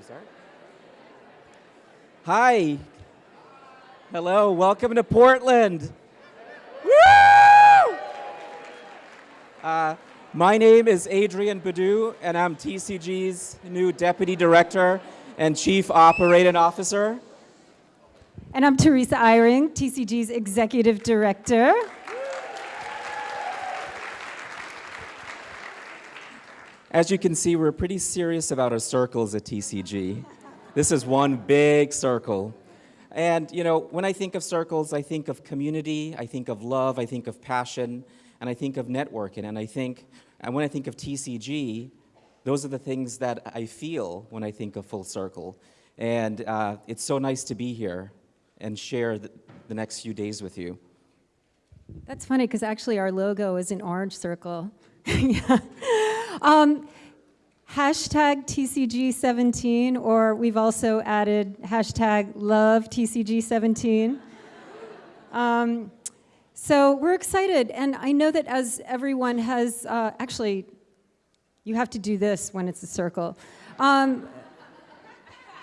Should? Hi. Hello, welcome to Portland. Woo! Uh, my name is Adrian Budhu, and I'm TCG's new Deputy Director and Chief Operating Officer. And I'm Teresa Eyring, TCG's Executive Director. As you can see, we're pretty serious about our circles at TCG. This is one big circle. And you know, when I think of circles, I think of community, I think of love, I think of passion, and I think of networking. And I think, and when I think of TCG, those are the things that I feel when I think of Full Circle. And uh, it's so nice to be here and share the, the next few days with you. That's funny because actually our logo is an orange circle. yeah. um, hashtag TCG17, or we've also added hashtag love TCG17. Um, so we're excited, and I know that as everyone has, uh, actually, you have to do this when it's a circle. Um,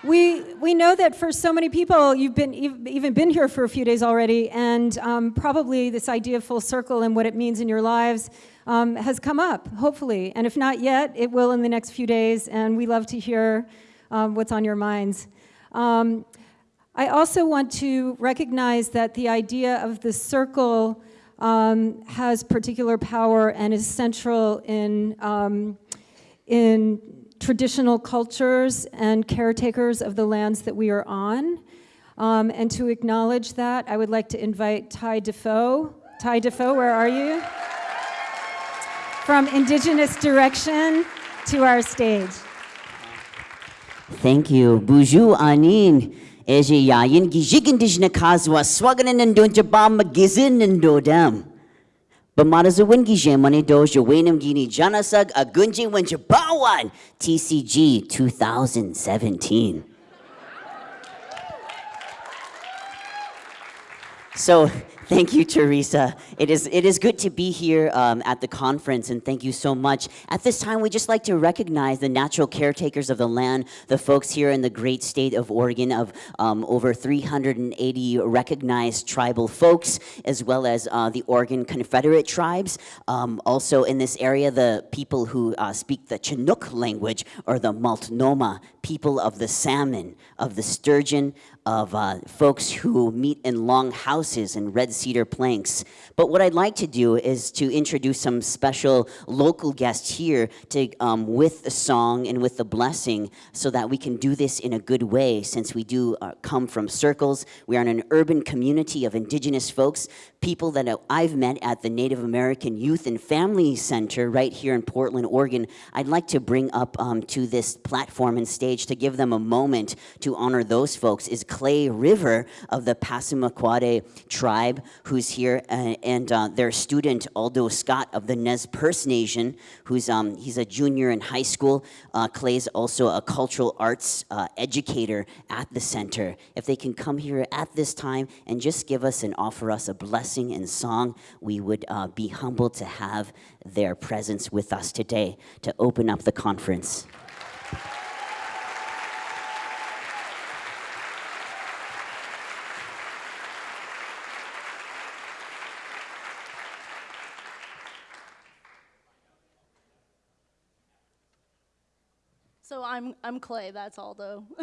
we, we know that for so many people, you've been, even been here for a few days already, and um, probably this idea of full circle and what it means in your lives um, has come up, hopefully. And if not yet, it will in the next few days, and we love to hear um, what's on your minds. Um, I also want to recognize that the idea of the circle um, has particular power and is central in, um, in traditional cultures and caretakers of the lands that we are on. Um, and to acknowledge that, I would like to invite Ty Defoe. Ty Defoe, where are you? From Indigenous Direction to our stage. Thank you. Buju anin. Eje yayin gijig indigenous kazwa magizin and dodam. Bamarazuwin Gijemani Dojo Wainam Gini Janasag Agunji Wenjabawan TCG 2017. So Thank you, Teresa. It is, it is good to be here um, at the conference, and thank you so much. At this time, we just like to recognize the natural caretakers of the land, the folks here in the great state of Oregon of um, over 380 recognized tribal folks, as well as uh, the Oregon Confederate tribes. Um, also in this area, the people who uh, speak the Chinook language, or the Multnomah, people of the salmon, of the sturgeon, of uh, folks who meet in long houses and red cedar planks. But what I'd like to do is to introduce some special local guests here to, um, with the song and with the blessing so that we can do this in a good way since we do uh, come from circles. We are in an urban community of indigenous folks, people that I've met at the Native American Youth and Family Center right here in Portland, Oregon. I'd like to bring up um, to this platform and stage to give them a moment to honor those folks is Clay River of the Passamaquoddy tribe, who's here, uh, and uh, their student, Aldo Scott of the Nez Perce Nation, who's um, he's a junior in high school. Uh, Clay's also a cultural arts uh, educator at the center. If they can come here at this time and just give us and offer us a blessing and song, we would uh, be humbled to have their presence with us today to open up the conference. So I'm, I'm Clay, that's Aldo.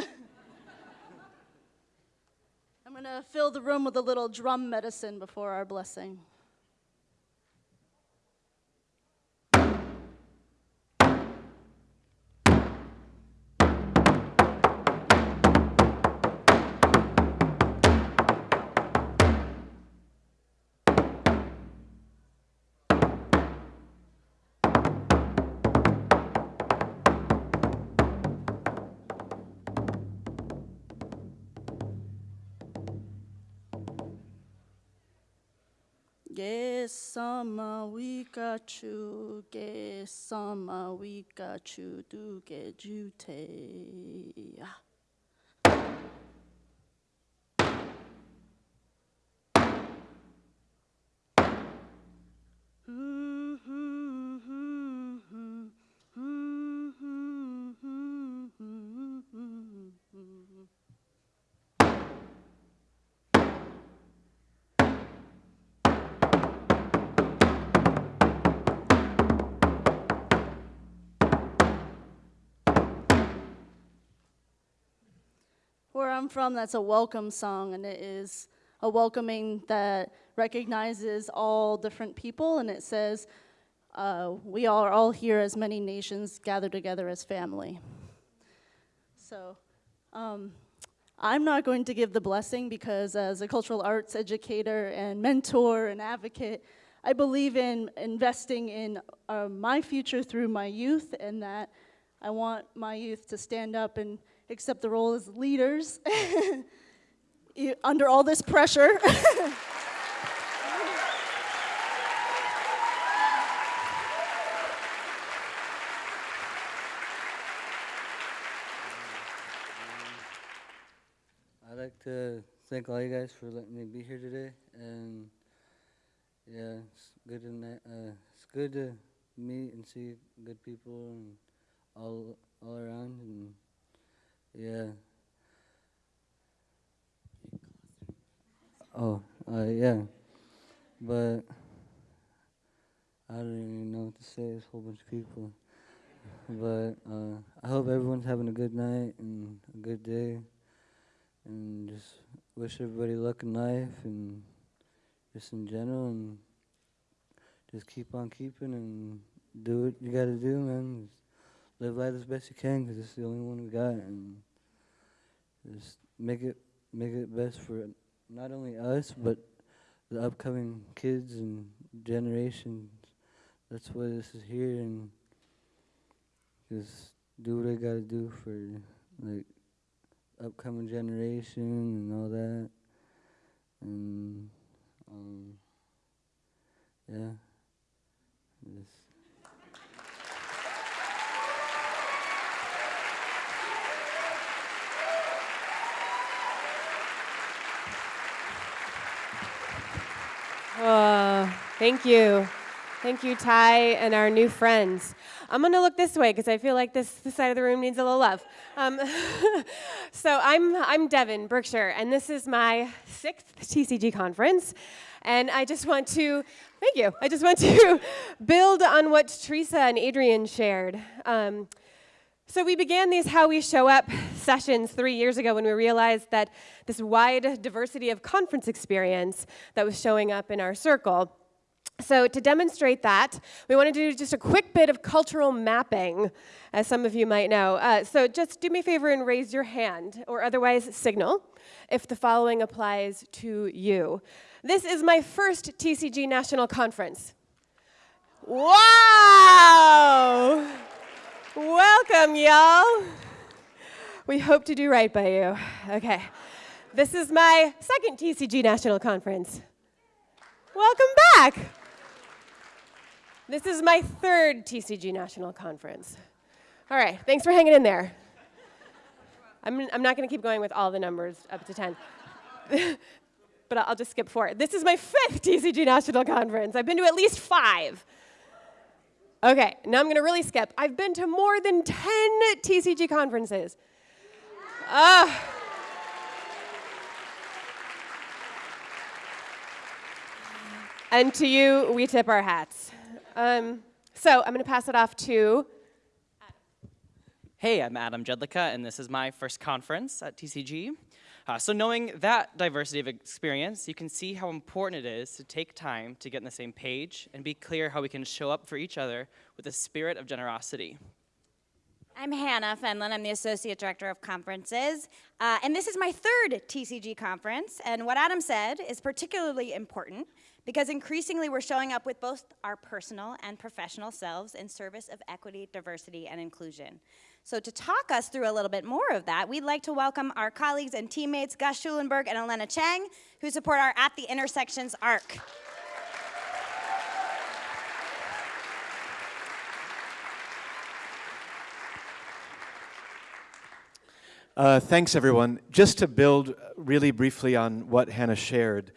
I'm gonna fill the room with a little drum medicine before our blessing. Ge sama we got you, ge sama we got you, do ge jute. Come from, that's a welcome song, and it is a welcoming that recognizes all different people, and it says, uh, we are all here as many nations gathered together as family. So, um, I'm not going to give the blessing because as a cultural arts educator and mentor and advocate, I believe in investing in uh, my future through my youth and that I want my youth to stand up and accept the role as leaders under all this pressure. I'd like to thank all you guys for letting me be here today, and yeah, it's good to uh, it's good to meet and see good people and all all around, and yeah. Oh, uh, yeah, but I don't even know what to say. There's a whole bunch of people, but uh, I hope everyone's having a good night and a good day and just wish everybody luck in life and just in general and just keep on keeping and do what you gotta do, man. Just live life as best you can can 'cause it's the only one we got and just make it make it best for not only us but the upcoming kids and generations. That's why this is here and just do what I gotta do for like upcoming generation and all that. And um, yeah, just Oh, thank you. Thank you, Ty, and our new friends. I'm going to look this way because I feel like this, this side of the room needs a little love. Um, so I'm, I'm Devin, Berkshire, and this is my sixth TCG conference. And I just want to, thank you, I just want to build on what Teresa and Adrian shared. Um, so we began these How We Show Up sessions three years ago when we realized that this wide diversity of conference experience that was showing up in our circle. So to demonstrate that, we want to do just a quick bit of cultural mapping, as some of you might know. Uh, so just do me a favor and raise your hand, or otherwise signal, if the following applies to you. This is my first TCG National Conference. Wow! Welcome, y'all. We hope to do right by you. Okay. This is my second TCG National Conference. Welcome back. This is my third TCG National Conference. All right, thanks for hanging in there. I'm, I'm not going to keep going with all the numbers up to 10. but I'll just skip four. This is my fifth TCG National Conference. I've been to at least five. Okay, now I'm going to really skip. I've been to more than 10 TCG conferences. Ah. and to you, we tip our hats. Um, so I'm going to pass it off to. Hey, I'm Adam Jedlicka, and this is my first conference at TCG. Uh, so knowing that diversity of experience, you can see how important it is to take time to get on the same page and be clear how we can show up for each other with a spirit of generosity. I'm Hannah Fenlon. I'm the Associate Director of Conferences. Uh, and this is my third TCG conference. And what Adam said is particularly important because increasingly we're showing up with both our personal and professional selves in service of equity, diversity, and inclusion. So to talk us through a little bit more of that, we'd like to welcome our colleagues and teammates, Gus Schulenberg and Elena Chang, who support our At the Intersections ARC. Uh, thanks, everyone. Just to build really briefly on what Hannah shared,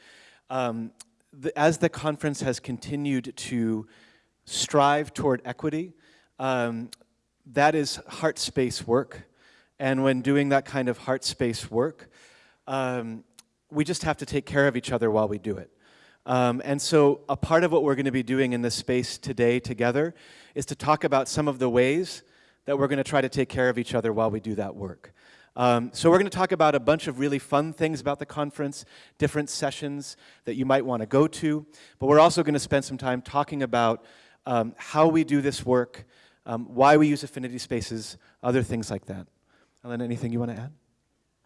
um, the, as the conference has continued to strive toward equity, um, that is heart space work. And when doing that kind of heart space work, um, we just have to take care of each other while we do it. Um, and so a part of what we're going to be doing in this space today together is to talk about some of the ways that we're going to try to take care of each other while we do that work. Um, so we're going to talk about a bunch of really fun things about the conference, different sessions that you might want to go to, but we're also going to spend some time talking about um, how we do this work, um, why we use affinity spaces, other things like that. Ellen, anything you want to add?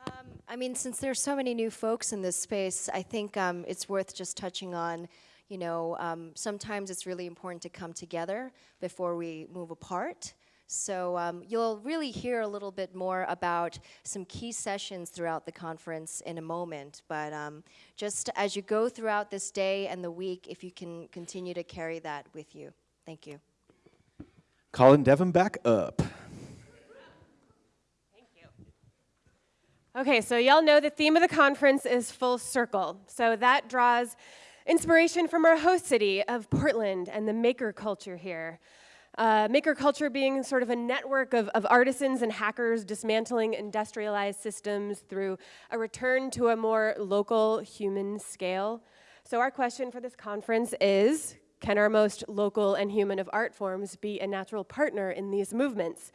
Um, I mean, since there's so many new folks in this space, I think um, it's worth just touching on, you know, um, sometimes it's really important to come together before we move apart. So um, you'll really hear a little bit more about some key sessions throughout the conference in a moment. But um, just as you go throughout this day and the week, if you can continue to carry that with you. Thank you. Colin Devon back up. Thank you. Okay, so y'all know the theme of the conference is full circle. So that draws inspiration from our host city of Portland and the maker culture here. Uh, maker culture being sort of a network of, of artisans and hackers dismantling industrialized systems through a return to a more local human scale. So our question for this conference is, can our most local and human of art forms be a natural partner in these movements?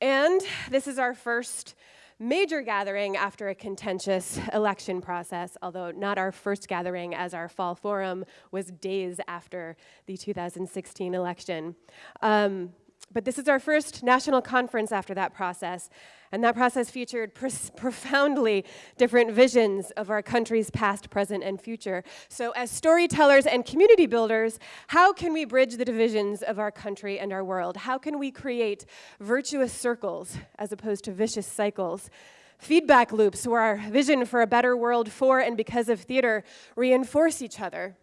And this is our first major gathering after a contentious election process, although not our first gathering as our fall forum was days after the 2016 election. Um, but this is our first national conference after that process, and that process featured profoundly different visions of our country's past, present, and future. So as storytellers and community builders, how can we bridge the divisions of our country and our world? How can we create virtuous circles as opposed to vicious cycles? Feedback loops where our vision for a better world for and because of theater reinforce each other.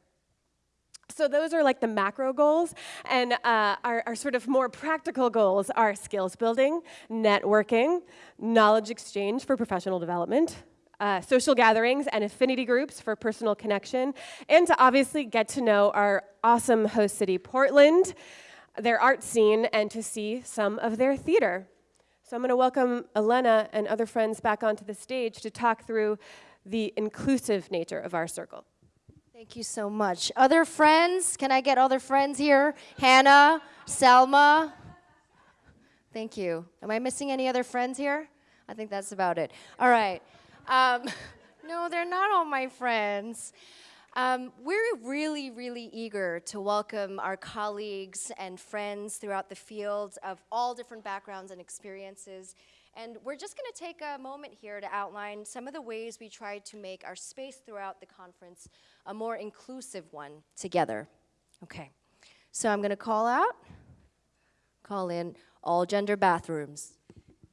So those are like the macro goals, and uh, our, our, sort of more practical goals are skills building, networking, knowledge exchange for professional development, uh, social gatherings and affinity groups for personal connection, and to obviously get to know our awesome host city, Portland, their art scene, and to see some of their theater. So I'm going to welcome Elena and other friends back onto the stage to talk through the inclusive nature of our circle. Thank you so much. Other friends? Can I get other friends here? Hannah, Selma. Thank you. Am I missing any other friends here? I think that's about it. All right. Um, no, they're not all my friends. Um, we're really, really eager to welcome our colleagues and friends throughout the field of all different backgrounds and experiences and we're just going to take a moment here to outline some of the ways we try to make our space throughout the conference a more inclusive one together. Okay, so I'm going to call out, call in all gender bathrooms.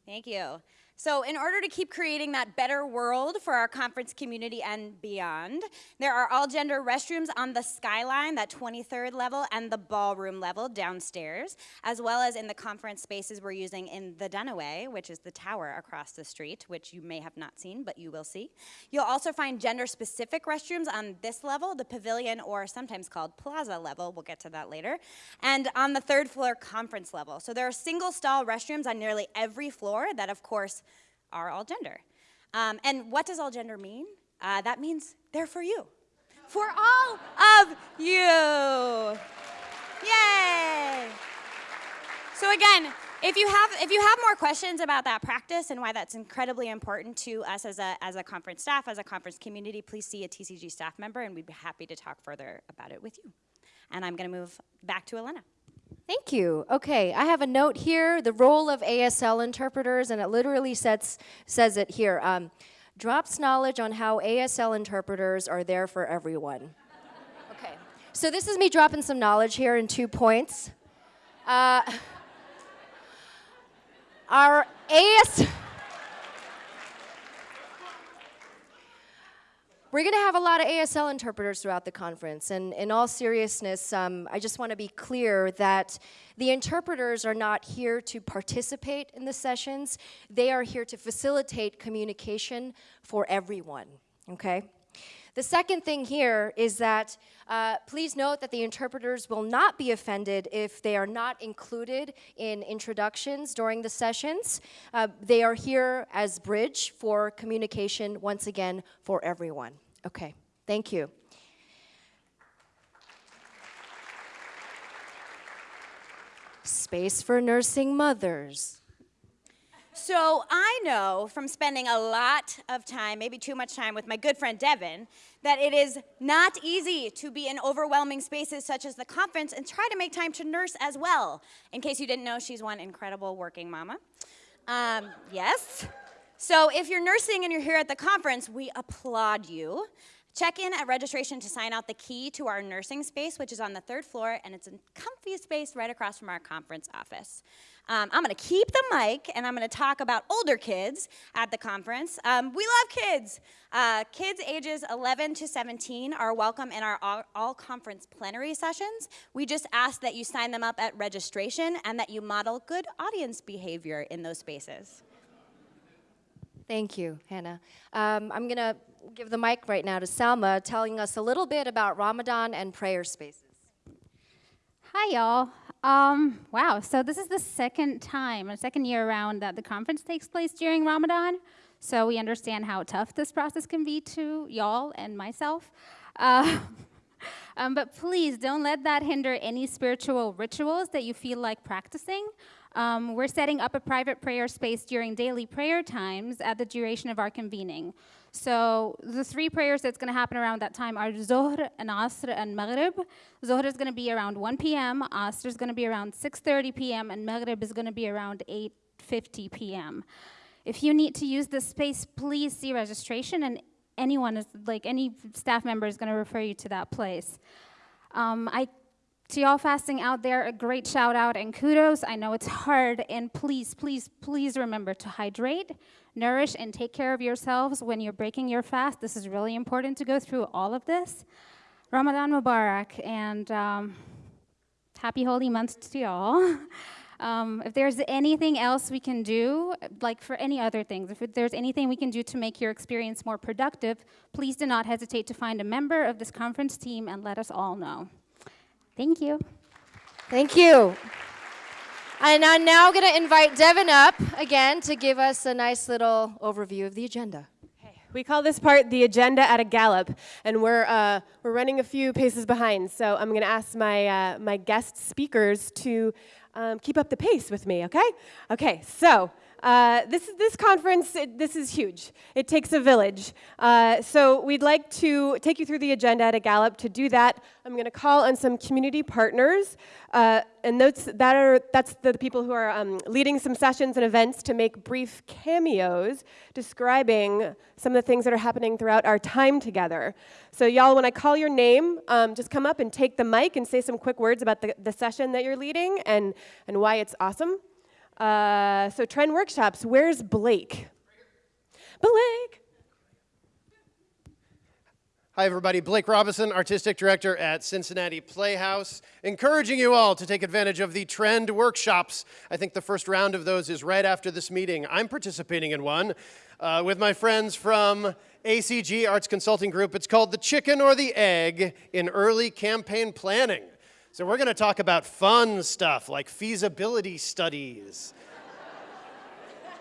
Thank you. So in order to keep creating that better world for our conference community and beyond, there are all gender restrooms on the skyline, that 23rd level, and the ballroom level downstairs, as well as in the conference spaces we're using in the Dunaway, which is the tower across the street, which you may have not seen, but you will see. You'll also find gender-specific restrooms on this level, the pavilion, or sometimes called plaza level, we'll get to that later, and on the third floor conference level. So there are single stall restrooms on nearly every floor that, of course, are all gender. Um, and what does all gender mean? Uh, that means they're for you, for all of you. Yay! So again, if you have if you have more questions about that practice and why that's incredibly important to us as a as a conference staff, as a conference community, please see a TCG staff member, and we'd be happy to talk further about it with you. And I'm going to move back to Elena. Thank you. Okay, I have a note here, the role of ASL interpreters, and it literally sets, says it here. Um, drops knowledge on how ASL interpreters are there for everyone. okay, so this is me dropping some knowledge here in two points. Uh, our AS... We're going to have a lot of ASL interpreters throughout the conference, and in all seriousness, um, I just want to be clear that the interpreters are not here to participate in the sessions. They are here to facilitate communication for everyone, okay? The second thing here is that uh, please note that the interpreters will not be offended if they are not included in introductions during the sessions. Uh, they are here as bridge for communication, once again, for everyone. Okay, thank you. Space for nursing mothers. So I know from spending a lot of time, maybe too much time with my good friend Devin, that it is not easy to be in overwhelming spaces such as the conference and try to make time to nurse as well. In case you didn't know, she's one incredible working mama. Um, yes. So if you're nursing and you're here at the conference, we applaud you. Check in at registration to sign out the key to our nursing space, which is on the third floor, and it's a comfy space right across from our conference office. Um, I'm gonna keep the mic and I'm gonna talk about older kids at the conference. Um, we love kids. Uh, kids ages 11 to 17 are welcome in our all, all conference plenary sessions. We just ask that you sign them up at registration and that you model good audience behavior in those spaces. Thank you, Hannah. Um, I'm going to give the mic right now to Salma, telling us a little bit about Ramadan and prayer spaces. Hi, y'all. Um, wow, so this is the second time, or second year around that the conference takes place during Ramadan. So we understand how tough this process can be to y'all and myself. Uh, um, but please don't let that hinder any spiritual rituals that you feel like practicing. Um, we're setting up a private prayer space during daily prayer times at the duration of our convening. So the three prayers that's going to happen around that time are Zohr and Asr and Maghrib. Zohr is going to be around 1 p.m., Asr is going to be around 6.30 p.m., and Maghrib is going to be around 8.50 p.m. If you need to use this space, please see registration, and anyone, is, like any staff member is going to refer you to that place. Um, I to y'all fasting out there, a great shout out and kudos. I know it's hard, and please, please, please remember to hydrate, nourish, and take care of yourselves when you're breaking your fast. This is really important to go through all of this. Ramadan Mubarak, and um, happy holy month to y'all. Um, if there's anything else we can do, like for any other things, if there's anything we can do to make your experience more productive, please do not hesitate to find a member of this conference team and let us all know. Thank you. Thank you. And I'm now going to invite Devin up again to give us a nice little overview of the agenda. We call this part the agenda at a gallop, and we're, uh, we're running a few paces behind. So I'm going to ask my, uh, my guest speakers to um, keep up the pace with me, okay? Okay, so uh, this, this conference, it, this is huge. It takes a village. Uh, so we'd like to take you through the agenda at a gallop. To do that, I'm going to call on some community partners, uh, and those, that are, that's the people who are um, leading some sessions and events to make brief cameos describing some of the things that are happening throughout our time together. So y'all, when I call your name, um, just come up and take the mic and say some quick words about the, the session that you're leading and, and why it's awesome. Uh, so Trend Workshops, where's Blake? Blake! Hi, everybody. Blake Robison, Artistic Director at Cincinnati Playhouse, encouraging you all to take advantage of the Trend Workshops. I think the first round of those is right after this meeting. I'm participating in one uh, with my friends from ACG Arts Consulting Group. It's called The Chicken or the Egg in Early Campaign Planning. So we're going to talk about fun stuff like feasibility studies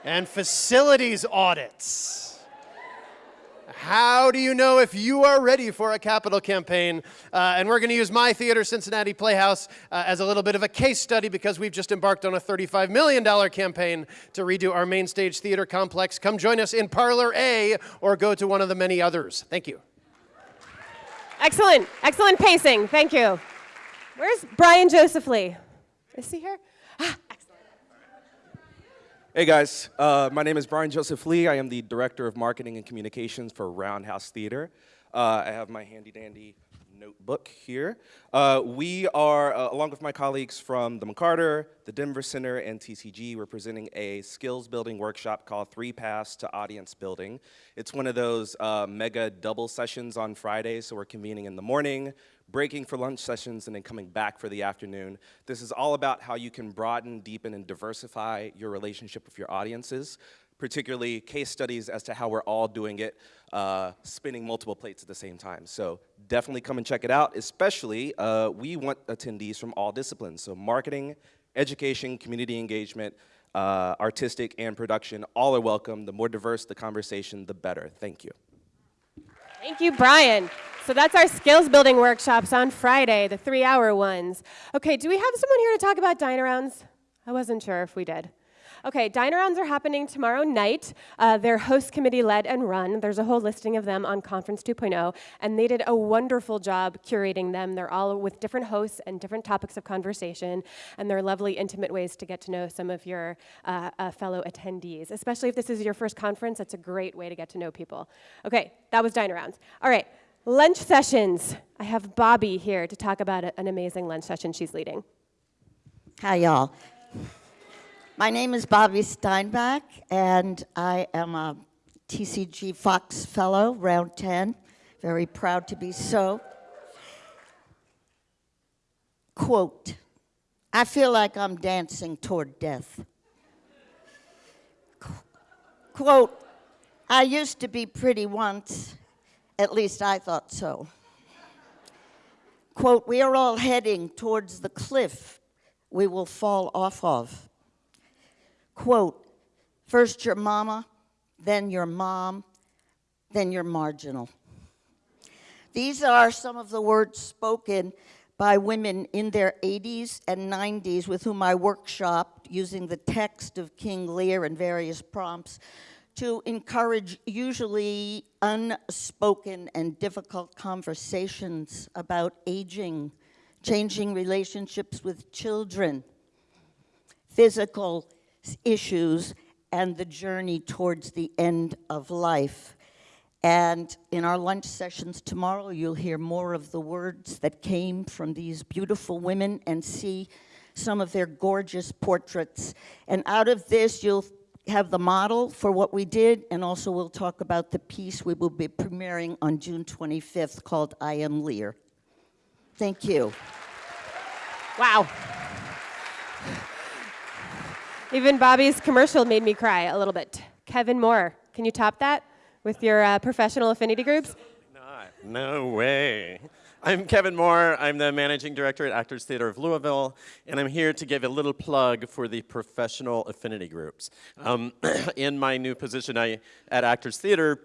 and facilities audits. How do you know if you are ready for a capital campaign? Uh, and we're going to use my theater, Cincinnati Playhouse, uh, as a little bit of a case study because we've just embarked on a $35 million campaign to redo our main stage theater complex. Come join us in Parlor A or go to one of the many others. Thank you. Excellent, excellent pacing. Thank you. Where's Brian Joseph Lee? Is he here? Ah, excellent. Hey guys, uh, my name is Brian Joseph Lee. I am the Director of Marketing and Communications for Roundhouse Theater. Uh, I have my handy dandy notebook here. Uh, we are, uh, along with my colleagues from the McCarter, the Denver Center, and TCG, we're presenting a skills building workshop called Three Paths to Audience Building. It's one of those uh, mega double sessions on Fridays, so we're convening in the morning, breaking for lunch sessions, and then coming back for the afternoon. This is all about how you can broaden, deepen, and diversify your relationship with your audiences, particularly case studies as to how we're all doing it, uh, spinning multiple plates at the same time. So definitely come and check it out, especially uh, we want attendees from all disciplines. So marketing, education, community engagement, uh, artistic, and production, all are welcome. The more diverse the conversation, the better. Thank you. Thank you, Brian. So that's our skills building workshops on Friday, the three hour ones. Okay, do we have someone here to talk about dine arounds? I wasn't sure if we did. Okay, dine arounds are happening tomorrow night. Uh, they're host committee led and run. There's a whole listing of them on Conference 2.0, and they did a wonderful job curating them. They're all with different hosts and different topics of conversation, and they're lovely, intimate ways to get to know some of your uh, uh, fellow attendees. Especially if this is your first conference, that's a great way to get to know people. Okay, that was dine arounds. All right, lunch sessions. I have Bobbie here to talk about an amazing lunch session she's leading. Hi, y'all. My name is Bobbie Steinbach, and I am a TCG Fox Fellow, round 10. Very proud to be so. Quote, I feel like I'm dancing toward death. Qu- Quote, I used to be pretty once, at least I thought so. Quote, we are all heading towards the cliff we will fall off of. Quote, first your mama, then your mom, then you're marginal. These are some of the words spoken by women in their 80s and 90s with whom I workshopped using the text of King Lear and various prompts to encourage usually unspoken and difficult conversations about aging, changing relationships with children, physical issues, and the journey towards the end of life. And in our lunch sessions tomorrow, you'll hear more of the words that came from these beautiful women and see some of their gorgeous portraits. And out of this, you'll have the model for what we did, and also we'll talk about the piece we will be premiering on June 25th called I Am Lear. Thank you. Wow. Even Bobbie's commercial made me cry a little bit. Kevin Moore, can you top that with your uh, professional affinity groups? Not. No way. I'm Kevin Moore. I'm the managing director at Actors Theater of Louisville, and I'm here to give a little plug for the professional affinity groups. Um, in my new position I, at Actors Theater,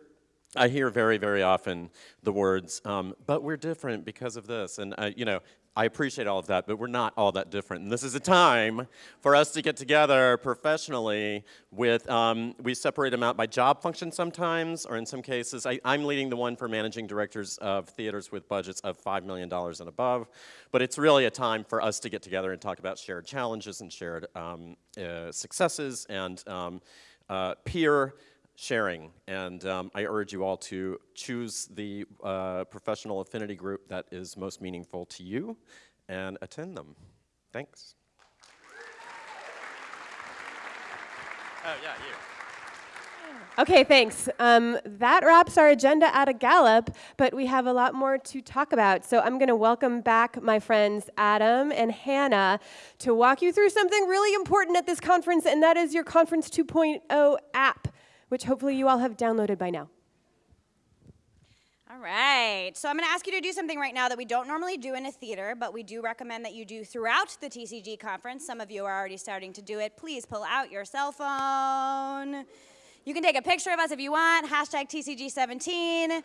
I hear very, very often the words, um, but we're different because of this. And, uh, you know, I appreciate all of that, but we're not all that different. And this is a time for us to get together professionally with, um, we separate them out by job function sometimes, or in some cases, I, am leading the one for managing directors of theaters with budgets of $5 million and above. But it's really a time for us to get together and talk about shared challenges and shared um, uh, successes and um, uh, peer sharing. And um, I urge you all to choose the uh, professional affinity group that is most meaningful to you and attend them. Thanks. Oh, yeah, you. Okay, thanks. Um, that wraps our agenda at a gallop, but we have a lot more to talk about. So I'm going to welcome back my friends Adam and Hannah to walk you through something really important at this conference, and that is your Conference 2.0 app which hopefully you all have downloaded by now. All right, so I'm going to ask you to do something right now that we don't normally do in a theater, but we do recommend that you do throughout the TCG conference. Some of you are already starting to do it. Please pull out your cell phone. You can take a picture of us if you want, hashtag TCG17.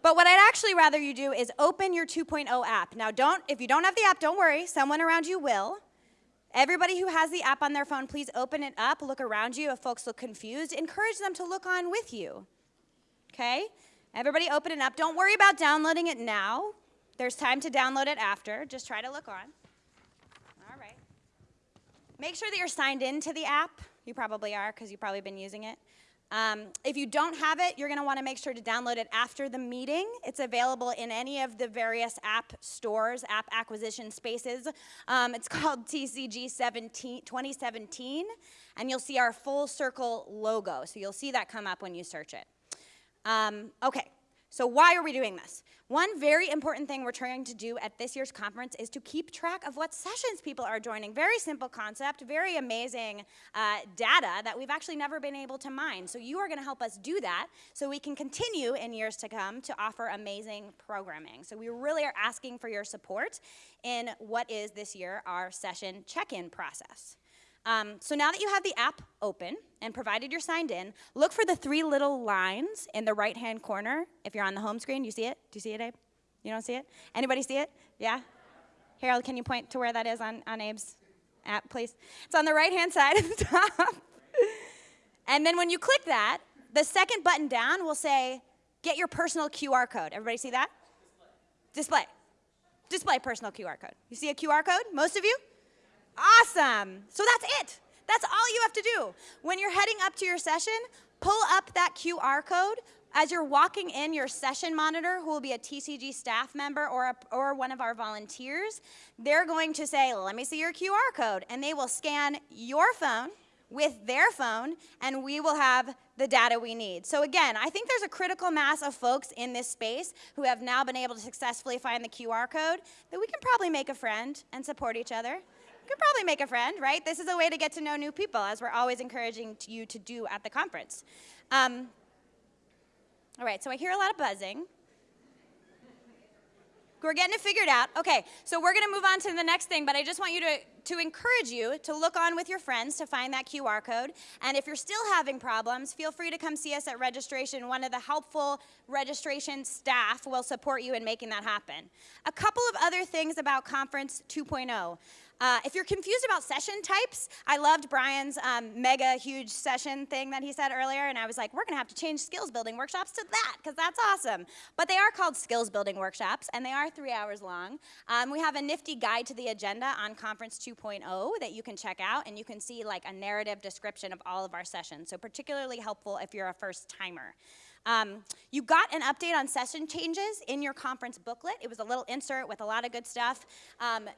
But what I'd actually rather you do is open your 2.0 app. Now, don't, if you don't have the app, don't worry, someone around you will. Everybody who has the app on their phone, please open it up, look around you. If folks look confused, encourage them to look on with you. Okay? Everybody open it up. Don't worry about downloading it now. There's time to download it after. Just try to look on. All right. Make sure that you're signed in to the app. You probably are because you've probably been using it. Um, if you don't have it, you're going to want to make sure to download it after the meeting. It's available in any of the various app stores, app acquisition spaces. Um, it's called TCG 17, 2017, and you'll see our full circle logo. So you'll see that come up when you search it. Um, okay, so why are we doing this? One very important thing we're trying to do at this year's conference is to keep track of what sessions people are joining. Very simple concept, very amazing uh, data that we've actually never been able to mine. So you are going to help us do that so we can continue in years to come to offer amazing programming. So we really are asking for your support in what is this year our session check-in process. Um, so now that you have the app open and provided you're signed in, look for the three little lines in the right-hand corner. If you're on the home screen, you see it? Do you see it, Abe? You don't see it? Anybody see it? Yeah? Harold, can you point to where that is on, on Abe's? app please? It's on the right-hand side of the top. and then when you click that, the second button down will say, get your personal QR code. Everybody see that? Display. Display personal QR code. You see a QR code, most of you? Awesome. So that's it. That's all you have to do. When you're heading up to your session, pull up that QR code. As you're walking in, your session monitor, who will be a TCG staff member or, a, or one of our volunteers, they're going to say, let me see your QR code. And they will scan your phone with their phone, and we will have the data we need. So again, I think there's a critical mass of folks in this space who have now been able to successfully find the QR code that we can probably make a friend and support each other could probably make a friend, right? This is a way to get to know new people, as we're always encouraging you to do at the conference. Um, all right, so I hear a lot of buzzing. We're getting it figured out. Okay, so we're gonna move on to the next thing, but I just want you to, to encourage you to look on with your friends to find that QR code. And if you're still having problems, feel free to come see us at registration. One of the helpful registration staff will support you in making that happen. A couple of other things about Conference 2.0. Uh, if you're confused about session types, I loved Brian's um, mega huge session thing that he said earlier, and I was like, we're gonna have to change skills building workshops to that, because that's awesome. But they are called skills building workshops, and they are three hours long. Um, we have a nifty guide to the agenda on Conference 2.0 that you can check out, and you can see like a narrative description of all of our sessions, so particularly helpful if you're a first timer. Um, you got an update on session changes in your conference booklet. It was a little insert with a lot of good stuff. Um,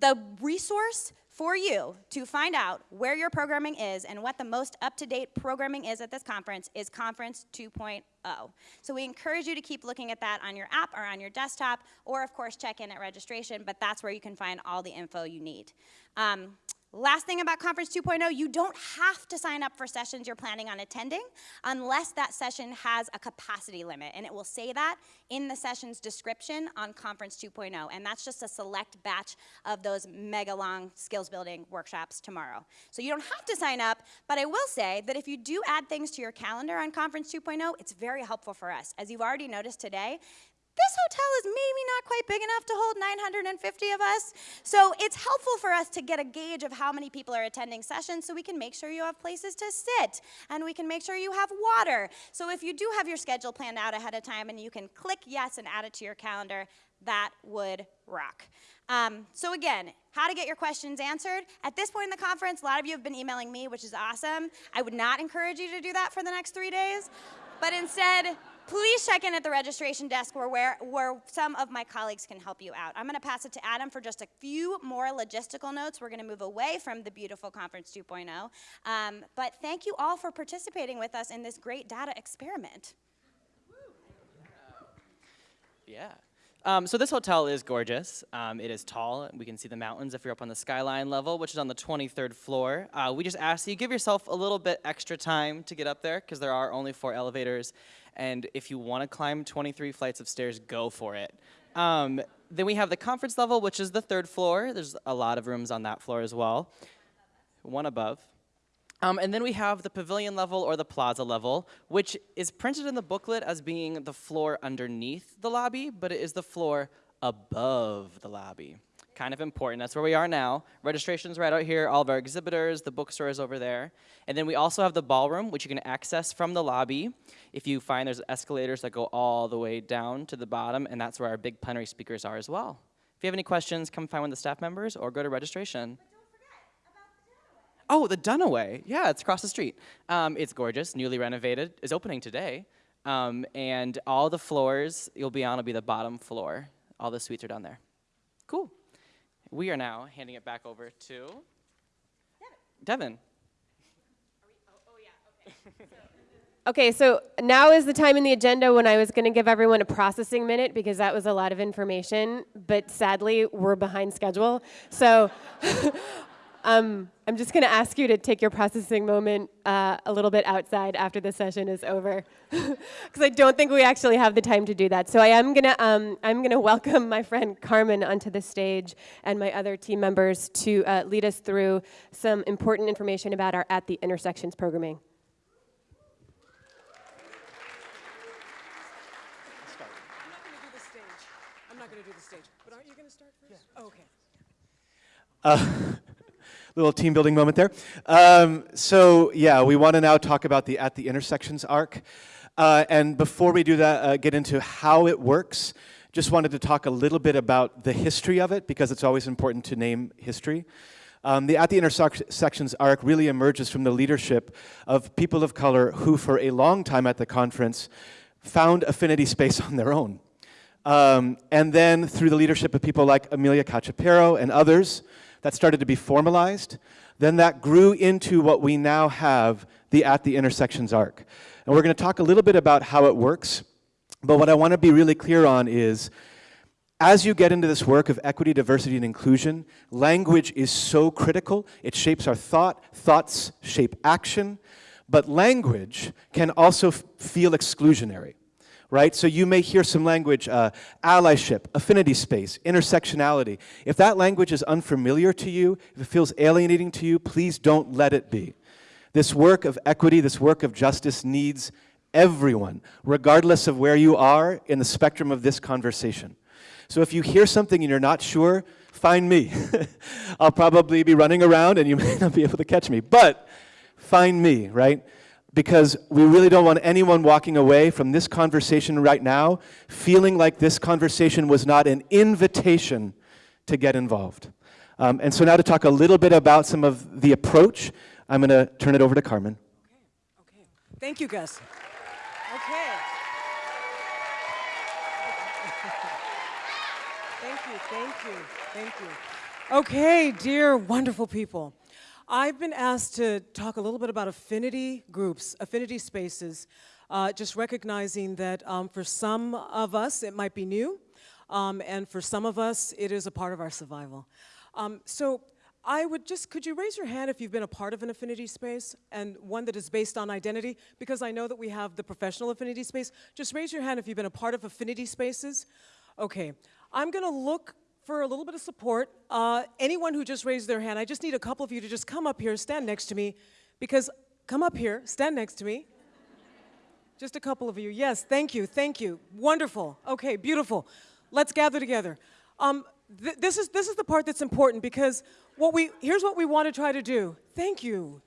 the resource for you to find out where your programming is and what the most up-to-date programming is at this conference is Conference 2.0. So we encourage you to keep looking at that on your app or on your desktop, or of course check in at registration, but that's where you can find all the info you need. Um, Last thing about Conference 2.0, you don't have to sign up for sessions you're planning on attending unless that session has a capacity limit. And it will say that in the session's description on Conference 2.0. And that's just a select batch of those mega long skills building workshops tomorrow. So you don't have to sign up, but I will say that if you do add things to your calendar on Conference 2.0, it's very helpful for us. As you've already noticed today, this hotel is not big enough to hold 950 of us. So it's helpful for us to get a gauge of how many people are attending sessions so we can make sure you have places to sit and we can make sure you have water. So if you do have your schedule planned out ahead of time and you can click yes and add it to your calendar, that would rock. Um, so again, how to get your questions answered. At this point in the conference, a lot of you have been emailing me, which is awesome. I would not encourage you to do that for the next three days, but instead, please check in at the registration desk where, where, where some of my colleagues can help you out. I'm going to pass it to Adam for just a few more logistical notes. We're going to move away from the beautiful Conference 2.0. Um, but thank you all for participating with us in this great data experiment. Yeah. Um, so this hotel is gorgeous. Um, it is tall. We can see the mountains if you're up on the skyline level, which is on the 23rd floor. Uh, we just ask you give yourself a little bit extra time to get up there because there are only four elevators. And if you want to climb 23 flights of stairs, go for it. Um, then we have the conference level, which is the third floor. There's a lot of rooms on that floor as well. One above. Um, and then we have the pavilion level or the plaza level, which is printed in the booklet as being the floor underneath the lobby, but it is the floor above the lobby. Kind of important. That's where we are now. Registration's right out here, all of our exhibitors, the bookstore is over there. And then we also have the ballroom, which you can access from the lobby. If you find there's escalators that go all the way down to the bottom, and that's where our big plenary speakers are as well. If you have any questions, come find one of the staff members or go to registration. Oh, the Dunaway. Yeah, it's across the street. Um, it's gorgeous, newly renovated. Is opening today. Um, and all the floors you'll be on will be the bottom floor. All the suites are down there. Cool. We are now handing it back over to Devin. Okay, so now is the time in the agenda when I was going to give everyone a processing minute because that was a lot of information, but sadly, we're behind schedule. So um, I'm just going to ask you to take your processing moment uh, a little bit outside after the session is over, because I don't think we actually have the time to do that. So I am going to um, I'm going to welcome my friend Carmen onto the stage and my other team members to uh, lead us through some important information about our At the Intersections programming. I'm not going to do the stage, I'm not gonna do the stage. but aren't you going to start first? Oh, okay. Uh, little team building moment there. Um, so yeah, we want to now talk about the At the Intersections arc. Uh, and before we do that, uh, get into how it works, just wanted to talk a little bit about the history of it because it's always important to name history. Um, the At the Intersections arc really emerges from the leadership of people of color who for a long time at the conference found affinity space on their own. Um, and then through the leadership of people like Emilya Cachapero and others, that started to be formalized. Then that grew into what we now have, the At the Intersections arc. And we're going to talk a little bit about how it works. But what I want to be really clear on is, as you get into this work of equity, diversity, and inclusion, language is so critical. It shapes our thought, thoughts shape action, but language can also feel exclusionary right? So you may hear some language, uh, allyship, affinity space, intersectionality. If that language is unfamiliar to you, if it feels alienating to you, please don't let it be. This work of equity, this work of justice needs everyone, regardless of where you are in the spectrum of this conversation. So if you hear something and you're not sure, find me. I'll probably be running around and you may not be able to catch me, but find me, right? Because we really don't want anyone walking away from this conversation right now feeling like this conversation was not an invitation to get involved. Um, and so now to talk a little bit about some of the approach, I'm going to turn it over to Carmen. Okay, okay. Thank you, Gus. Okay. thank you, thank you, thank you. Okay, dear wonderful people. I've been asked to talk a little bit about affinity groups, affinity spaces, uh, just recognizing that um, for some of us it might be new, um, and for some of us it is a part of our survival. Um, so I would just, could you raise your hand if you've been a part of an affinity space and one that is based on identity? Because I know that we have the professional affinity space. Just raise your hand if you've been a part of affinity spaces. Okay, I'm gonna look for a little bit of support. Uh, anyone who just raised their hand, I just need a couple of you to just come up here, stand next to me, because come up here, stand next to me. Just a couple of you. Yes, thank you, thank you. Wonderful. Okay, beautiful. Let's gather together. Um, th this, is, this is the part that's important because what we, here's what we want to try to do. Thank you.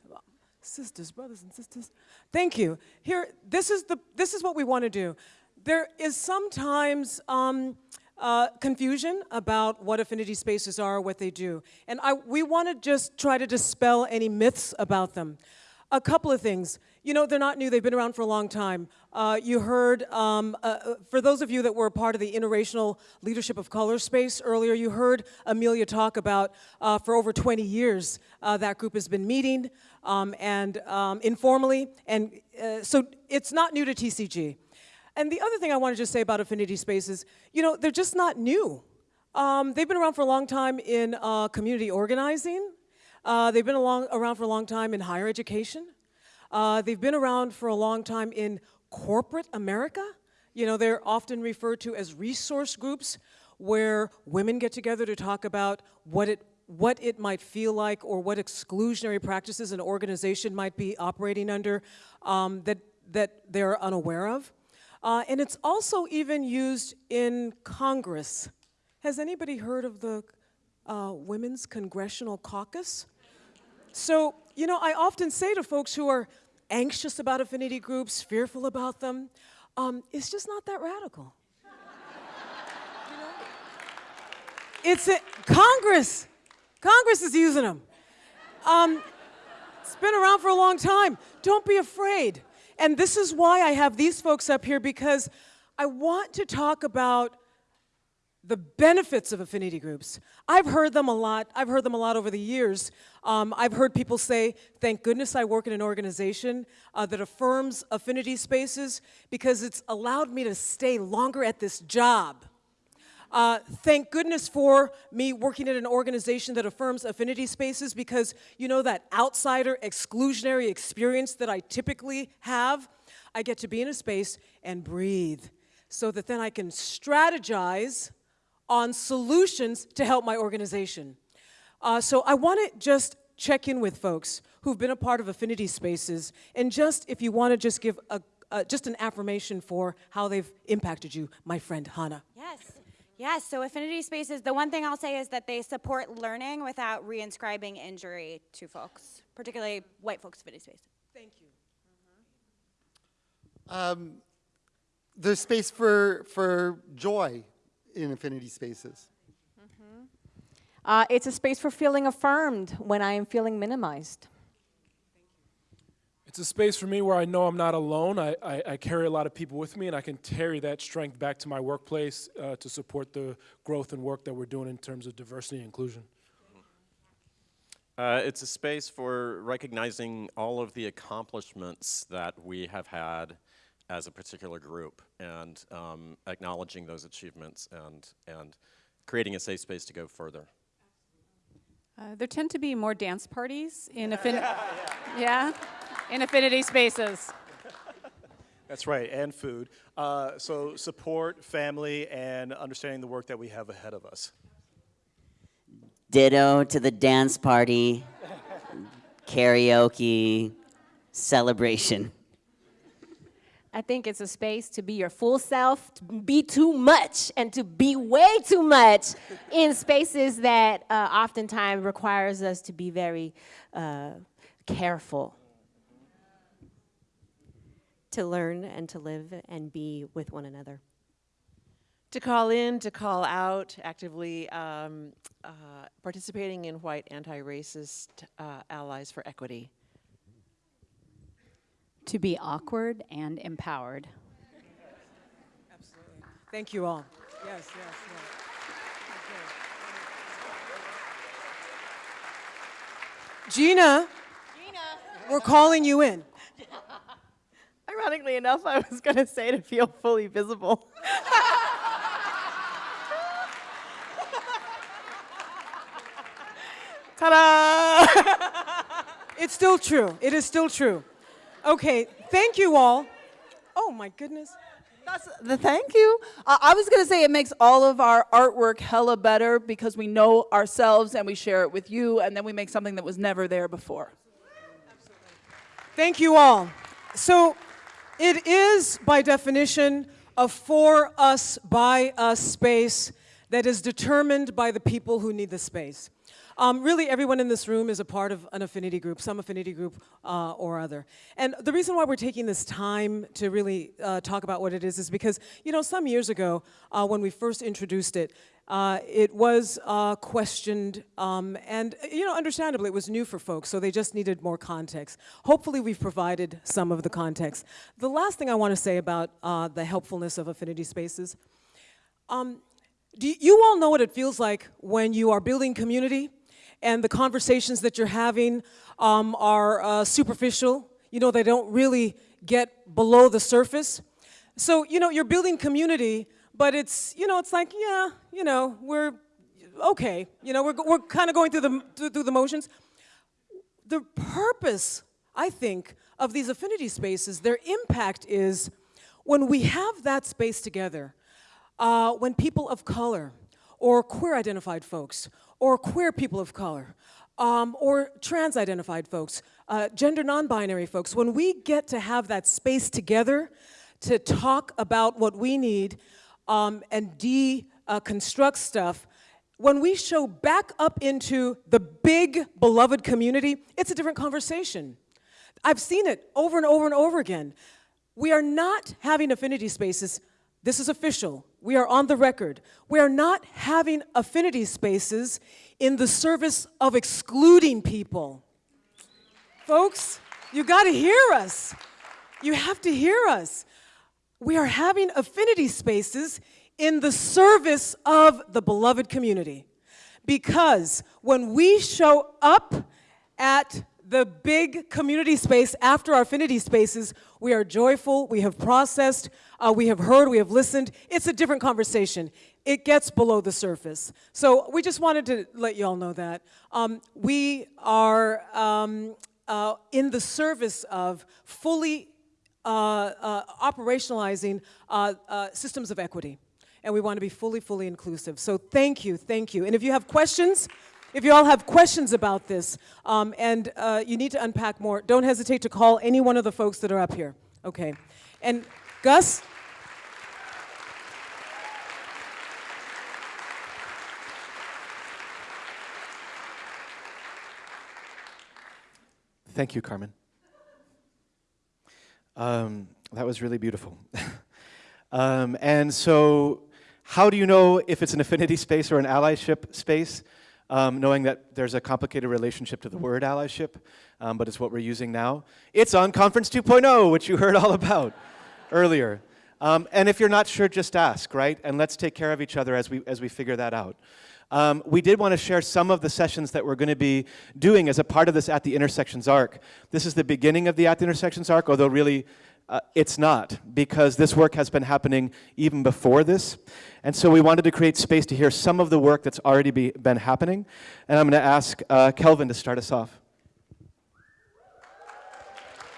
Sisters, brothers and sisters. Thank you. Here, this is, the, this is what we want to do. There is sometimes, um, uh, confusion about what affinity spaces are, what they do. And I, we want to just try to dispel any myths about them. A couple of things. You know, they're not new, they've been around for a long time. Uh, you heard, um, uh, uh for those of you that were part of the Interracial Leadership of Color space earlier, you heard Emilya talk about uh, for over 20 years uh, that group has been meeting um, and um, informally. And so it's not new to TCG. And the other thing I want to just say about affinity spaces, you know, they're just not new. Um, they've been around for a long time in uh, community organizing. Uh, they've been along, around for a long time in higher education. Uh, they've been around for a long time in corporate America. You know, they're often referred to as resource groups where women get together to talk about what it, what it might feel like or what exclusionary practices an organization might be operating under um, that, that they're unaware of. Uh, and it's also even used in Congress. Has anybody heard of the uh, Women's Congressional Caucus? So, you know, I often say to folks who are anxious about affinity groups, fearful about them, um, it's just not that radical. you know? It's a, Congress. Congress is using them. Um, it's been around for a long time. Don't be afraid. And this is why I have these folks up here because I want to talk about the benefits of affinity groups. I've heard them a lot. I've heard them a lot over the years. Um, I've heard people say, thank goodness I work in an organization uh, that affirms affinity spaces because it's allowed me to stay longer at this job. Uh, thank goodness for me working at an organization that affirms affinity spaces because you know that outsider exclusionary experience that I typically have, I get to be in a space and breathe so that then I can strategize on solutions to help my organization. Uh, so I want to just check in with folks who've been a part of affinity spaces and just if you want to just give a, uh, just an affirmation for how they've impacted you, my friend Hannah. Yes. Yes, so affinity spaces, the one thing I'll say is that they support learning without reinscribing injury to folks, particularly white folks' affinity spaces. Thank you. Um, there's space for, for joy in affinity spaces. Uh, it's a space for feeling affirmed when I am feeling minimized. It's a space for me where I know I'm not alone. I, I, I carry a lot of people with me, and I can carry that strength back to my workplace uh, to support the growth and work that we're doing in terms of diversity and inclusion. Uh, it's a space for recognizing all of the accomplishments that we have had as a particular group and um, acknowledging those achievements and, and creating a safe space to go further. Uh, there tend to be more dance parties in affinity. yeah, in affinity spaces. That's right, and food. Uh, so support, family, and understanding the work that we have ahead of us. Ditto to the dance party, karaoke, celebration. I think it's a space to be your full self, to be too much, and to be way too much in spaces that uh, oftentimes requires us to be very uh, careful. To learn and to live and be with one another. To call in, to call out, actively um, uh, participating in white anti-racist uh, allies for equity. To be awkward and empowered. Absolutely. Thank you all. Yes, yes, yes. Gina, Gina, we're calling you in. Ironically enough, I was going to say to feel fully visible. Ta-da! it's still true. It is still true. Okay, thank you all. Oh my goodness. That's the thank you. Uh, I was going to say it makes all of our artwork hella better because we know ourselves and we share it with you, and then we make something that was never there before. Thank you all. So it is, by definition, a for us, by us space that is determined by the people who need the space. Um, really, everyone in this room is a part of an affinity group, some affinity group uh, or other. And the reason why we're taking this time to really uh, talk about what it is is because, you know, some years ago, uh, when we first introduced it, uh, it was uh, questioned, um, and, you know, understandably, it was new for folks, so they just needed more context. Hopefully, we've provided some of the context. The last thing I want to say about uh, the helpfulness of affinity spaces, um, do you all know what it feels like when you are building community and the conversations that you're having um, are uh, superficial. You know, they don't really get below the surface. So, you know, you're building community, but it's, you know, it's like, yeah, you know, we're okay. You know, we're, we're kind of going through the, through the motions. The purpose, I think, of these affinity spaces, their impact is when we have that space together, uh, when people of color or queer identified folks or queer people of color, um, or trans-identified folks, uh, gender non-binary folks, when we get to have that space together to talk about what we need um, and deconstruct uh, stuff, when we show back up into the big beloved community, it's a different conversation. I've seen it over and over and over again. We are not having affinity spaces this is official. We are on the record. We are not having affinity spaces in the service of excluding people. Folks, you got to hear us. You have to hear us. We are having affinity spaces in the service of the beloved community. Because when we show up at the big community space after our affinity spaces, we are joyful, we have processed, uh, we have heard, we have listened. It's a different conversation. It gets below the surface. So we just wanted to let you all know that. Um, we are um, uh, in the service of fully uh, uh operationalizing uh, uh, systems of equity. And we want to be fully, fully inclusive. So thank you, thank you. And if you have questions, if you all have questions about this um, and uh, you need to unpack more, don't hesitate to call any one of the folks that are up here. Okay. And Gus? Thank you, Carmen. Um, that was really beautiful. um, and so how do you know if it's an affinity space or an allyship space? Um, knowing that there's a complicated relationship to the word allyship, um, but it's what we're using now. It's on Conference 2.0, which you heard all about earlier. Um, and if you're not sure, just ask, right? And let's take care of each other as we, as we figure that out. Um, we did want to share some of the sessions that we're going to be doing as a part of this At the Intersections arc. This is the beginning of the At the Intersections arc, although really uh, it's not, because this work has been happening even before this. And so we wanted to create space to hear some of the work that's already be, been happening. And I'm going to ask uh, Kelvin to start us off.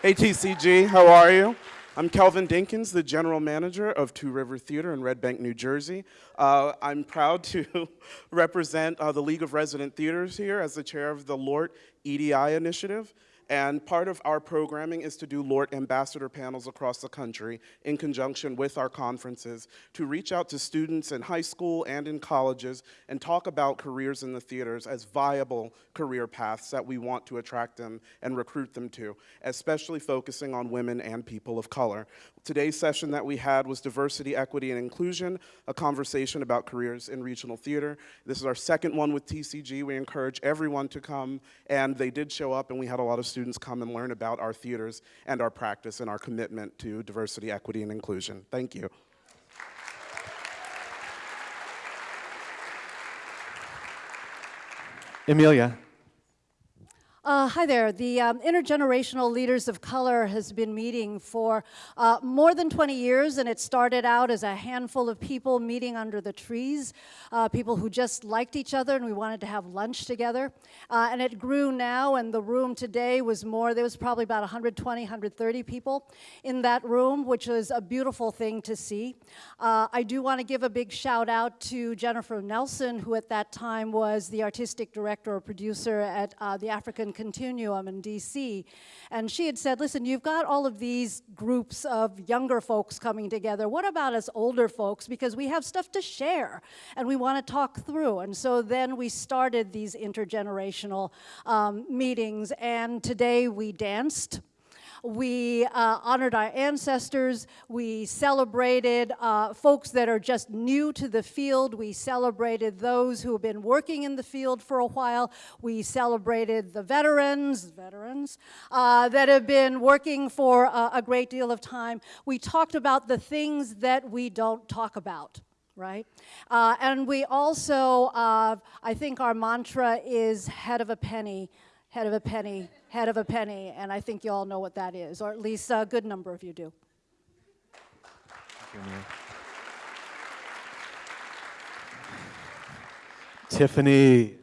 Hey TCG, how are you? I'm Kelvin Dinkins, the general manager of Two River Theater in Red Bank, New Jersey. Uh, I'm proud to represent uh, the League of Resident Theaters here as the chair of the LORT EDI initiative. And part of our programming is to do LORT ambassador panels across the country in conjunction with our conferences to reach out to students in high school and in colleges and talk about careers in the theaters as viable career paths that we want to attract them and recruit them to, especially focusing on women and people of color. Today's session that we had was diversity, equity, and inclusion, a conversation about careers in regional theater. This is our second one with TCG. We encourage everyone to come, and they did show up, and we had a lot of students come and learn about our theaters and our practice and our commitment to diversity, equity, and inclusion. Thank you. Emilya. Uh, hi there. The um, Intergenerational Leaders of Color has been meeting for uh, more than 20 years, and it started out as a handful of people meeting under the trees, uh, people who just liked each other, and we wanted to have lunch together. Uh, and it grew now, and the room today was more, there was probably about 120, 130 people in that room, which was a beautiful thing to see. Uh, I do want to give a big shout out to Jennifer Nelson, who at that time was the artistic director or producer at uh, the African Continuum in DC. And she had said, listen, you've got all of these groups of younger folks coming together. What about us older folks? Because we have stuff to share and we want to talk through. And so then we started these intergenerational um, meetings. And today we danced. We uh, honored our ancestors. We celebrated uh, folks that are just new to the field. We celebrated those who have been working in the field for a while. We celebrated the veterans, veterans, uh, that have been working for a, a great deal of time. We talked about the things that we don't talk about right? Uh, and we also, uh, I think our mantra is head of a penny, head of a penny, head of a penny, and I think you all know what that is, or at least a good number of you do. Tiffany.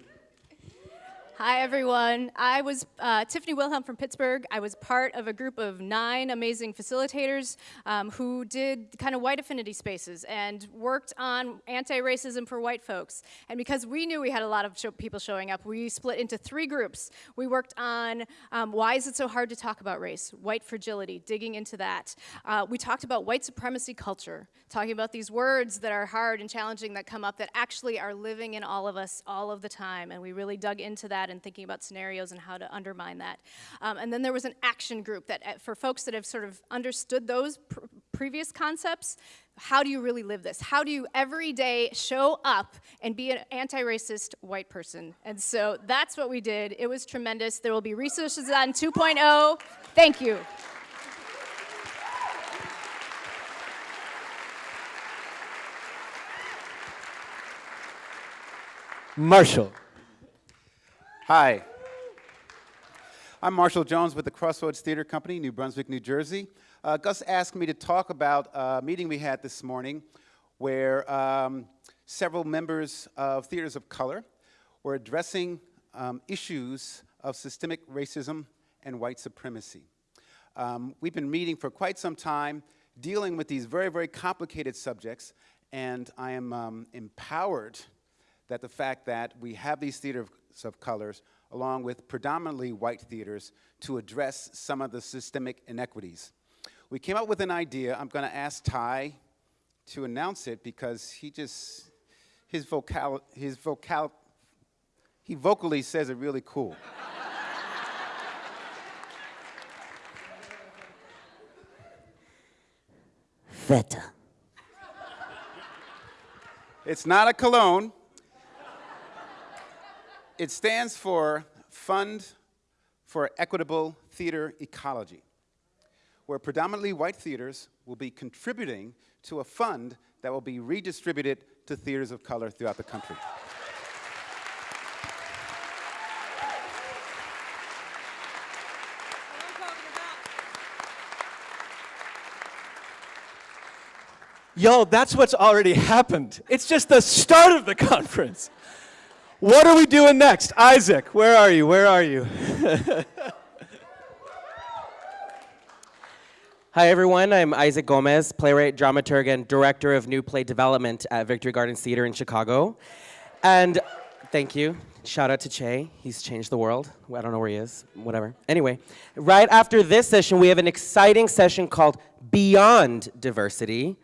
Hi, everyone. I was uh, Tiffany Wilhelm from Pittsburgh. I was part of a group of nine amazing facilitators um, who did kind of white affinity spaces and worked on anti-racism for white folks. And because we knew we had a lot of show people showing up, we split into three groups. We worked on um, why is it so hard to talk about race, white fragility, digging into that. Uh, we talked about white supremacy culture, talking about these words that are hard and challenging that come up that actually are living in all of us all of the time. And we really dug into that and thinking about scenarios and how to undermine that. Um, and then there was an action group that uh, for folks that have sort of understood those pr previous concepts, how do you really live this? How do you every day show up and be an anti-racist white person? And so that's what we did. It was tremendous. There will be resources on 2.0. Thank you. Marshall. Hi. I'm Marshall Jones with the Crossroads Theater Company, New Brunswick, New Jersey. Uh, Gus asked me to talk about a meeting we had this morning where um, several members of theaters of color were addressing um, issues of systemic racism and white supremacy. Um, we've been meeting for quite some time, dealing with these very, very complicated subjects, and I am um, empowered that the fact that we have these theaters of of colors, along with predominantly white theaters, to address some of the systemic inequities. We came up with an idea. I'm going to ask Ty to announce it because he just, his vocal, his vocal, he vocally says it really cool. Feta. It's not a cologne. It stands for Fund for Equitable Theater Ecology, where predominantly white theaters will be contributing to a fund that will be redistributed to theaters of color throughout the country. Yo, that's what's already happened. It's just the start of the conference. What are we doing next? Isaac, where are you? Where are you? Hi, everyone. I'm Isaac Gomez, playwright, dramaturg, and director of new play development at Victory Gardens Theater in Chicago. And thank you. Shout out to Chay. He's changed the world. I don't know where he is. Whatever. Anyway, right after this session, we have an exciting session called Beyond Diversity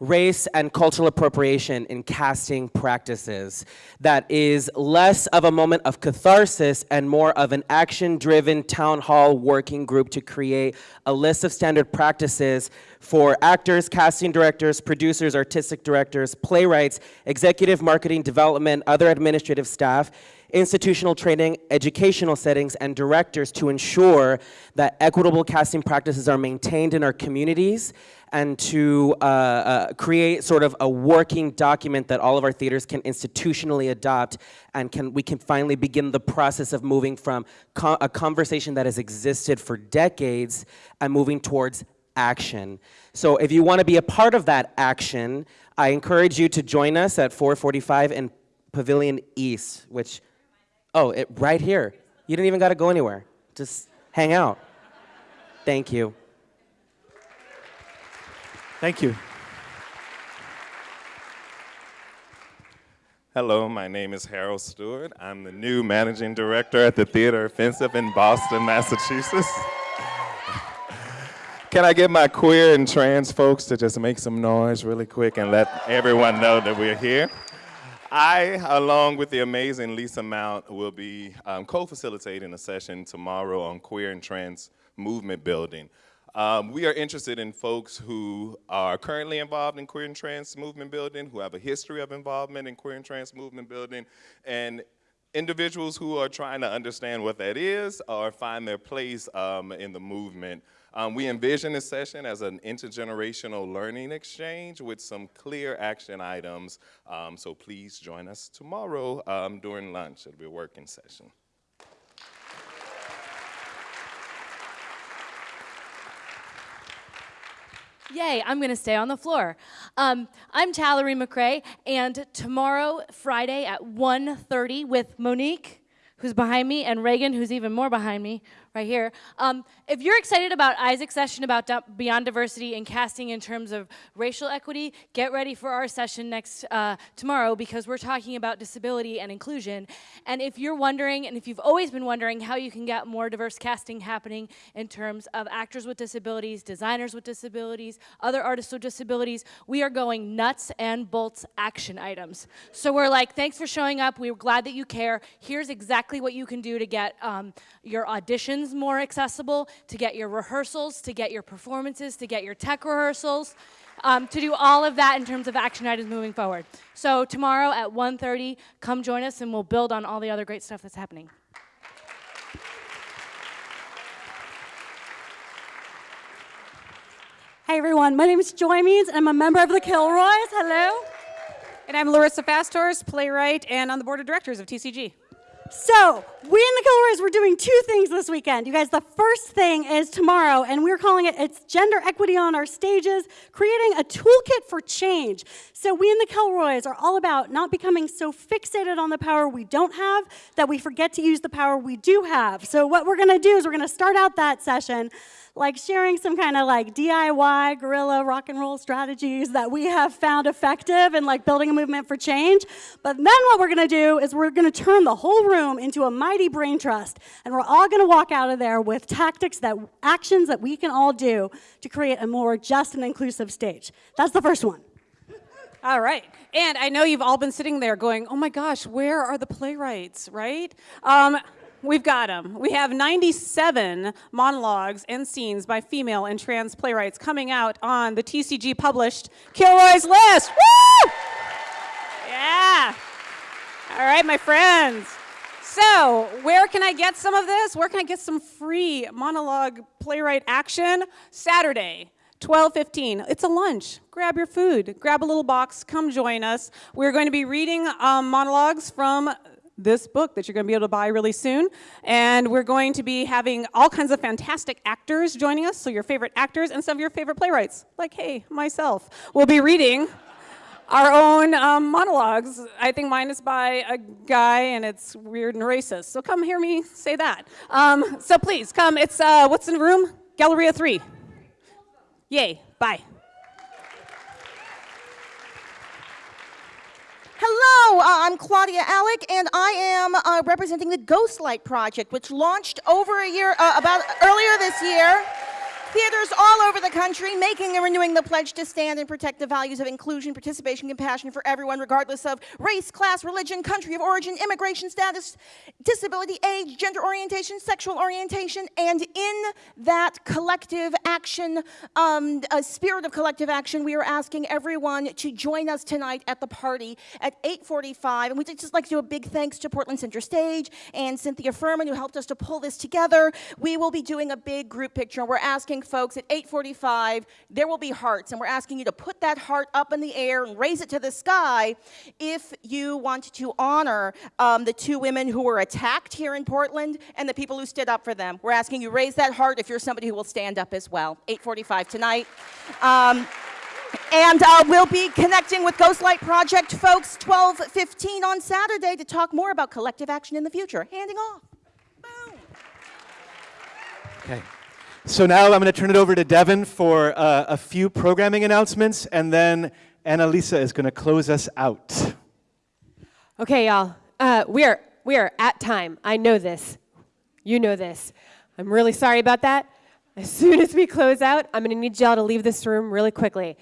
race and cultural appropriation in casting practices. That is less of a moment of catharsis and more of an action-driven town hall working group to create a list of standard practices for actors, casting directors, producers, artistic directors, playwrights, executive marketing development, other administrative staff, institutional training, educational settings, and directors to ensure that equitable casting practices are maintained in our communities and to uh, uh, create sort of a working document that all of our theaters can institutionally adopt and can, we can finally begin the process of moving from co a conversation that has existed for decades and moving towards action. So if you want to be a part of that action, I encourage you to join us at 445 in Pavilion East, which, oh, it, right here. You didn't even got to go anywhere. Just hang out. Thank you. Thank you. Hello, my name is Harold Steward. I'm the new managing director at the Theater Offensive in Boston, Massachusetts. Can I get my queer and trans folks to just make some noise really quick and let everyone know that we're here? I, along with the amazing Lisa Mount, will be um, co-facilitating a session tomorrow on queer and trans movement building. Um, we are interested in folks who are currently involved in queer and trans movement building, who have a history of involvement in queer and trans movement building, and individuals who are trying to understand what that is or find their place um, in the movement. Um, we envision this session as an intergenerational learning exchange with some clear action items. Um, so please join us tomorrow um, during lunch. It'll be a working session. Yay, I'm gonna stay on the floor. Um, I'm Talleri McRae, and tomorrow, Friday at 1.30 with Monique, who's behind me, and Reagan, who's even more behind me, right here. Um, if you're excited about Isaac's session about Beyond Diversity and casting in terms of racial equity, get ready for our session next uh, tomorrow because we're talking about disability and inclusion. And if you're wondering, and if you've always been wondering how you can get more diverse casting happening in terms of actors with disabilities, designers with disabilities, other artists with disabilities, we are going nuts and bolts action items. So we're like, thanks for showing up. We're glad that you care. Here's exactly what you can do to get um, your auditions more accessible, to get your rehearsals, to get your performances, to get your tech rehearsals, um, to do all of that in terms of action items moving forward. So tomorrow at 1.30, come join us and we'll build on all the other great stuff that's happening. Hey everyone, my name is Joy Meads and I'm a member of the Kilroys. Hello. And I'm Larissa FastHorse, playwright and on the board of directors of TCG. So, we in the Kilroys, we're doing two things this weekend. You guys, the first thing is tomorrow, and we're calling it It's Gender Equity on Our Stages, creating a toolkit for change. So, we in the Kilroys are all about not becoming so fixated on the power we don't have that we forget to use the power we do have. So, what we're gonna do is we're gonna start out that session like sharing some kind of like DIY guerrilla rock and roll strategies that we have found effective in like building a movement for change. But then what we're gonna do is we're gonna turn the whole room into a mighty brain trust. And we're all gonna walk out of there with tactics that, actions that we can all do to create a more just and inclusive stage. That's the first one. All right. And I know you've all been sitting there going, oh my gosh, where are the playwrights, right? Um, We've got them. We have 97 monologues and scenes by female and trans playwrights coming out on the TCG published Kilroy's List. Woo! Yeah. All right, my friends. So, where can I get some of this? Where can I get some free monologue playwright action? Saturday, 12:15. It's a lunch. Grab your food. Grab a little box. Come join us. We're going to be reading um, monologues from this book that you're going to be able to buy really soon. And we're going to be having all kinds of fantastic actors joining us. So your favorite actors and some of your favorite playwrights, like hey, myself, will be reading our own um, monologues. I think mine is by a guy and it's weird and racist. So come hear me say that. Um, so please come. It's, uh, what's in the room? Galleria 3. Yay. Bye. Hello, uh, I'm Claudia Alick, and I am uh, representing the Ghostlight Project, which launched over a year, uh, about earlier this year. Theaters all over the country making and renewing the pledge to stand and protect the values of inclusion, participation, compassion for everyone, regardless of race, class, religion, country of origin, immigration status, disability, age, gender orientation, sexual orientation, and in that collective action, um, a spirit of collective action, we are asking everyone to join us tonight at the party at 8:45. And we'd just like to do a big thanks to Portland Center Stage and Cynthia Fuhrman who helped us to pull this together. We will be doing a big group picture. We're asking folks at 8:45, there will be hearts, and we're asking you to put that heart up in the air and raise it to the sky if you want to honor um, the two women who were attacked here in Portland and the people who stood up for them. We're asking you raise that heart if you're somebody who will stand up as well. 8:45 tonight. Um, and uh, we'll be connecting with Ghostlight Project folks 12:15 on Saturday to talk more about collective action in the future. Handing off. Okay. So now I'm going to turn it over to Devin for uh, a few programming announcements, and then Annalisa is going to close us out. Okay, y'all. Uh, we are we are at time. I know this. You know this. I'm really sorry about that. As soon as we close out, I'm going to need y'all to leave this room really quickly.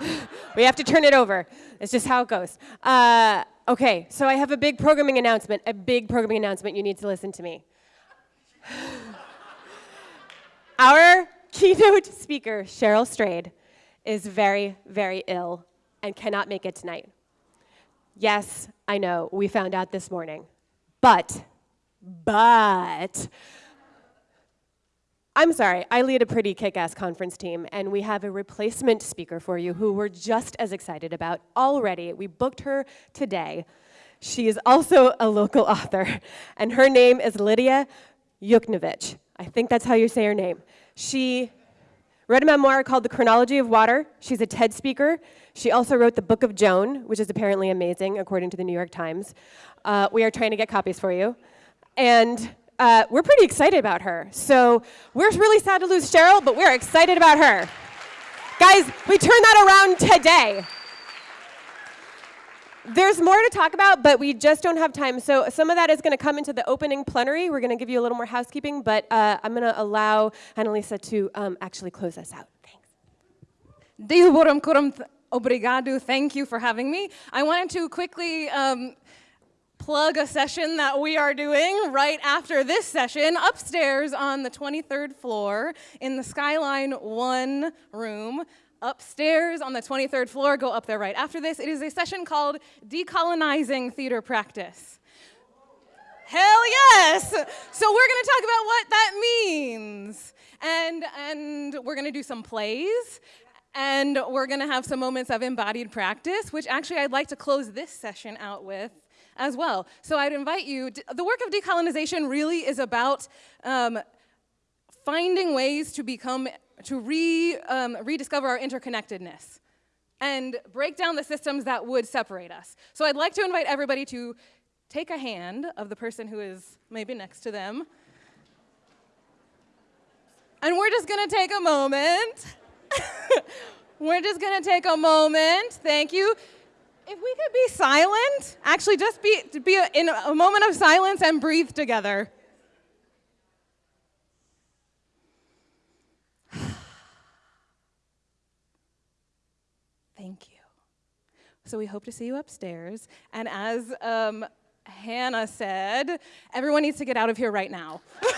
we have to turn it over. It's just how it goes. Uh, okay, so I have a big programming announcement. A big programming announcement. You need to listen to me. Our keynote speaker, Cheryl Strayed, is very, very ill and cannot make it tonight. Yes, I know, we found out this morning. But, but, I'm sorry, I lead a pretty kick ass conference team, and we have a replacement speaker for you who we're just as excited about already. We booked her today. She is also a local author, and her name is Lidia Yuknavitch. I think that's how you say her name. She wrote a memoir called The Chronology of Water. She's a TED speaker. She also wrote The Book of Joan, which is apparently amazing, according to the New York Times. Uh, we are trying to get copies for you. And uh, we're pretty excited about her. So we're really sad to lose Cheryl, but we're excited about her. Guys, we turn that around today. There's more to talk about, but we just don't have time. So some of that is going to come into the opening plenary. We're going to give you a little more housekeeping, but uh, I'm going to allow Annalisa to um, actually close us out. Kuram obrigado. Thank you for having me. I wanted to quickly um, plug a session that we are doing right after this session upstairs on the 23rd floor in the Skyline 1 room upstairs on the 23rd floor. Go up there right after this. It is a session called Decolonizing Theater Practice. Hell yes! So we're going to talk about what that means. And, and we're going to do some plays. And we're going to have some moments of embodied practice, which actually I'd like to close this session out with as well. So I'd invite you, the work of decolonization really is about um, finding ways to become to re, um, rediscover our interconnectedness and break down the systems that would separate us. So I'd like to invite everybody to take a hand of the person who is maybe next to them. And we're just gonna take a moment. we're just gonna take a moment. Thank you. If we could be silent, actually just be, be in a moment of silence and breathe together. Thank you. So we hope to see you upstairs. And as um, Hannah said, everyone needs to get out of here right now.